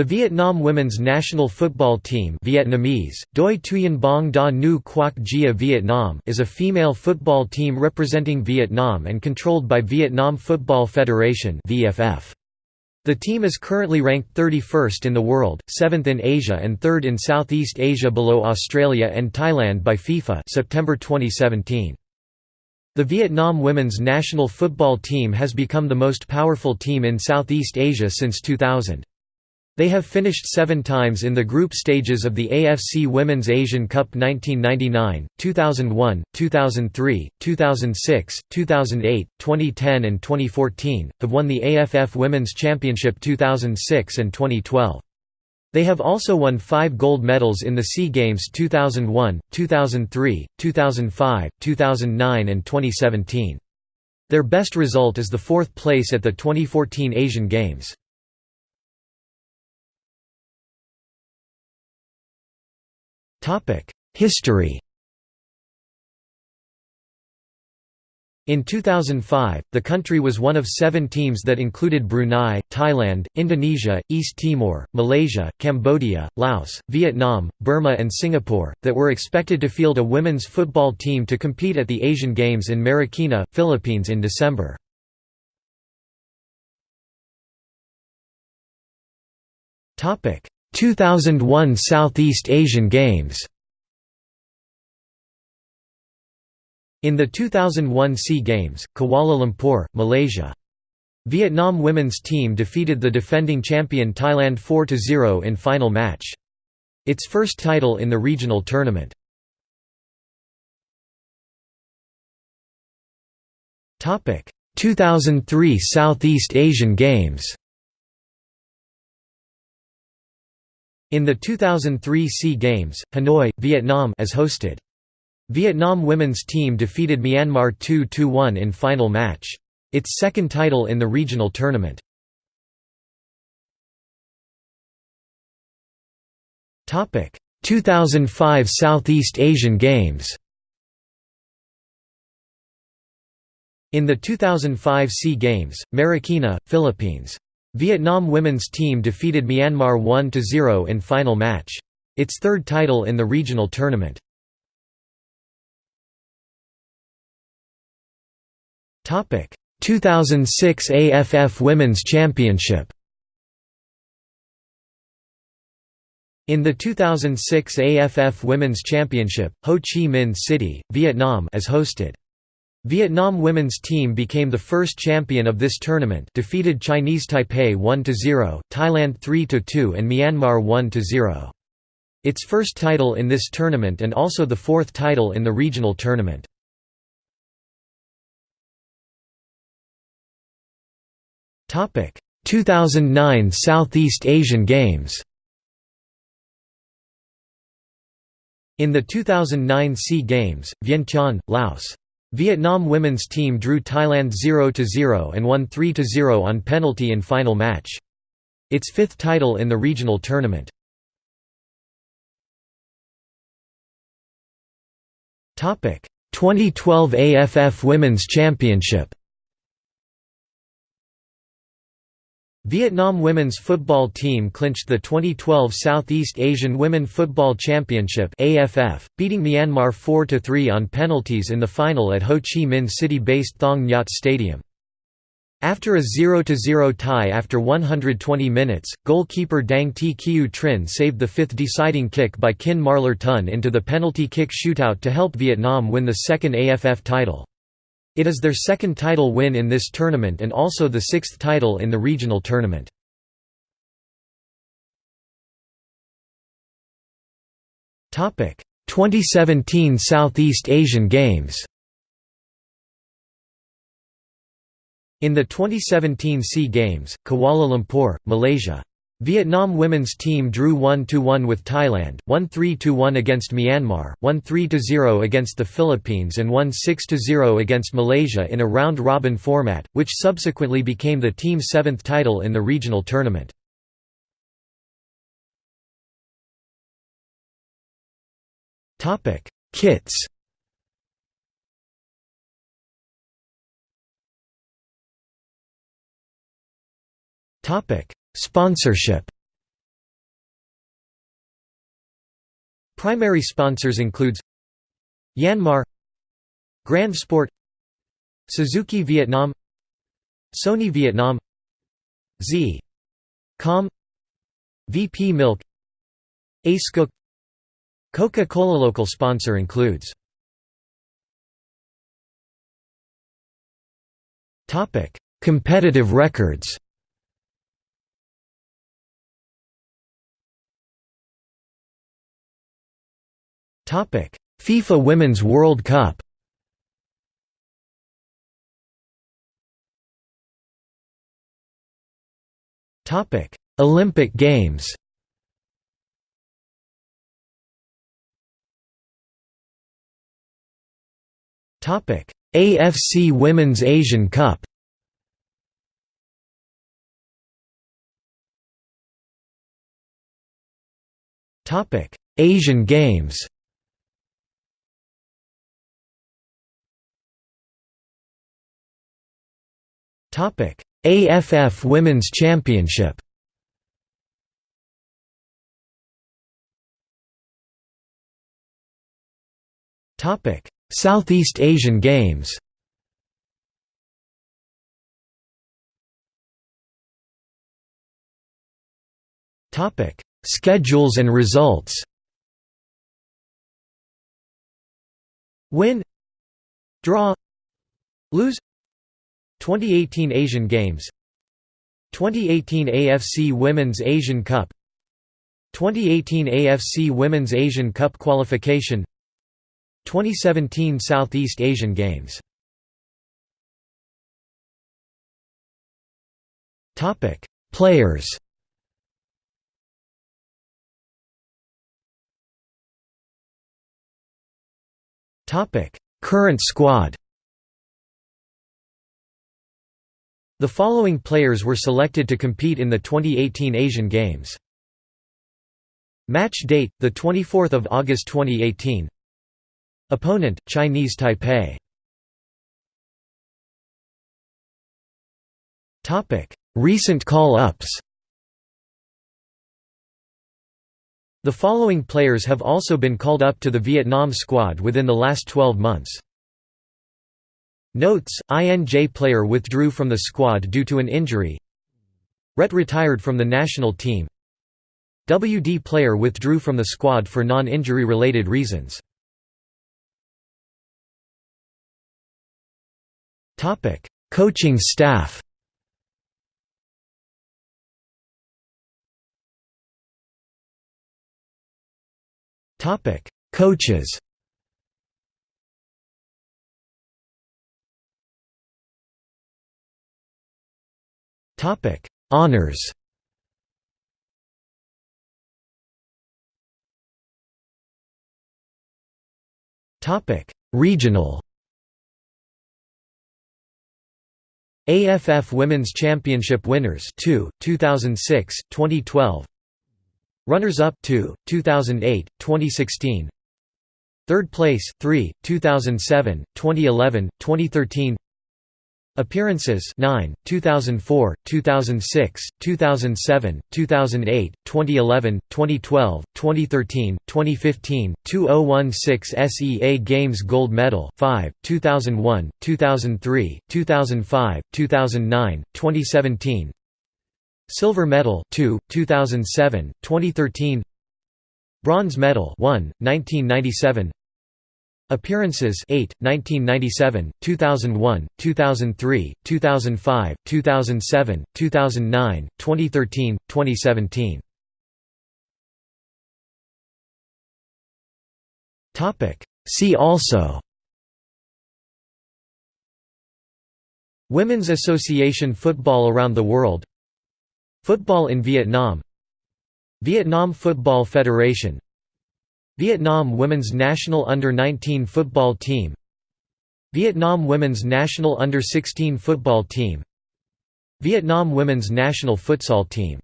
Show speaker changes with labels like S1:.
S1: The Vietnam women's national football team Vietnamese, Doi Thuyen Bong Da Nu Quoc Gia Vietnam is a female football team representing Vietnam and controlled by Vietnam Football Federation VFF. The team is currently ranked 31st in the world, 7th in Asia and 3rd in Southeast Asia below Australia and Thailand by FIFA September 2017. The Vietnam women's national football team has become the most powerful team in Southeast Asia since 2000. They have finished seven times in the group stages of the AFC Women's Asian Cup 1999, 2001, 2003, 2006, 2008, 2010 and 2014, have won the AFF Women's Championship 2006 and 2012. They have also won five gold medals in the SEA Games 2001, 2003, 2005, 2009 and 2017. Their best result is the fourth place at the 2014 Asian Games. History In 2005, the country was one of seven teams that included Brunei, Thailand, Indonesia, East Timor, Malaysia, Cambodia, Laos, Vietnam, Burma and Singapore, that were expected to field a women's football team to compete at the Asian Games in Marikina, Philippines in December. 2001 Southeast Asian Games In the 2001 SEA Games, Kuala Lumpur, Malaysia. Vietnam women's team defeated the defending champion Thailand 4–0 in final match. Its first title in the regional tournament. Topic: 2003 Southeast Asian Games. In the 2003 SEA Games, Hanoi, Vietnam as hosted. Vietnam women's team defeated Myanmar 2–1 in final match. Its second title in the regional tournament. Topic: 2005 Southeast Asian Games. In the 2005 SEA Games, Marikina, Philippines. Vietnam women's team defeated Myanmar 1–0 in final match. Its third title in the regional tournament. Topic: 2006 AFF Women's Championship. In the 2006 AFF Women's Championship, Ho Chi Minh City, Vietnam as hosted. Vietnam women's team became the first champion of this tournament defeated Chinese Taipei 1–0, Thailand 3–2 and Myanmar 1–0. Its first title in this tournament and also the fourth title in the regional tournament. Topic: 2009 Southeast Asian Games. In the 2009 SEA Games, Vientiane, Laos, Vietnam women's team drew Thailand 0–0 and won 3–0 on penalty in final match. Its fifth title in the regional tournament. Topic: 2012 AFF Women's Championship Vietnam women's football team clinched the 2012 Southeast Asian Women Football Championship AFF, beating Myanmar 4–3 on penalties in the final at Ho Chi Minh City-based Thong Nhat Stadium. After a 0–0 tie after 120 minutes, goalkeeper Dang Thi Kieu Trinh saved the fifth deciding kick by Khin Marlar Tun into the penalty kick shootout to help Vietnam win the second AFF title. It is their second title win in this tournament and also the sixth title in the regional tournament. Topic: 2017 Southeast Asian Games. In the 2017 SEA Games, Kuala Lumpur, Malaysia, Vietnam women's team drew 1–1 with Thailand, won 3–1 against Myanmar, won 3–0 against the Philippines and won 6–0 against Malaysia in a round-robin format, which subsequently became the team's seventh title in the regional tournament. Kits Topic Sponsorship. Primary sponsors includes Yanmar Grand Sport Suzuki Vietnam Sony Vietnam Z Com VP Milk Acecook Coca-Cola. Local sponsor includes Competitive records. FIFA Women's World Cup. Topic: Olympic Games. Topic: AFC Women's Asian Cup. Topic: Asian Games. AFF Women's Championship. Topic: Southeast Asian Games. Topic: Schedules and results. Win Draw Lose 2018 Asian Games 2018 AFC Women's Asian Cup 2018 AFC Women's Asian Cup qualification 2017 Southeast Asian Games. Topic Players. Topic Current squad The following players were selected to compete in the 2018 Asian Games. Match date, 24 August 2018 Opponent, Chinese Taipei Topic: Recent call-ups The following players have also been called up to the Vietnam squad within the last 12 months. Notes, INJ player withdrew from the squad due to an injury Ret retired from the national team WD player withdrew from the squad for non-injury related reasons. Coaching staff Coaches. Topic: Honors. Topic: Regional. AFF Women's Championship winners 2, 2006, 2012 Runners-up 2, 2008, 2016 Third place 3, 2007, 2011, 2013 Appearances 9, 2004, 2006, 2007, 2008, 2011, 2012, 2013, 2015, 2016 SEA Games Gold Medal 5, 2001, 2003, 2005, 2009, 2017 Silver Medal 2, 2007, 2013 Bronze Medal 1, 1997 Appearances 8, 1997, 2001, 2003, 2005, 2007, 2009, 2013, 2017 See also Women's Association Football around the world Football in Vietnam Vietnam Football Federation Vietnam Women's National Under-19 Football Team Vietnam Women's National Under-16 Football Team Vietnam Women's National Futsal Team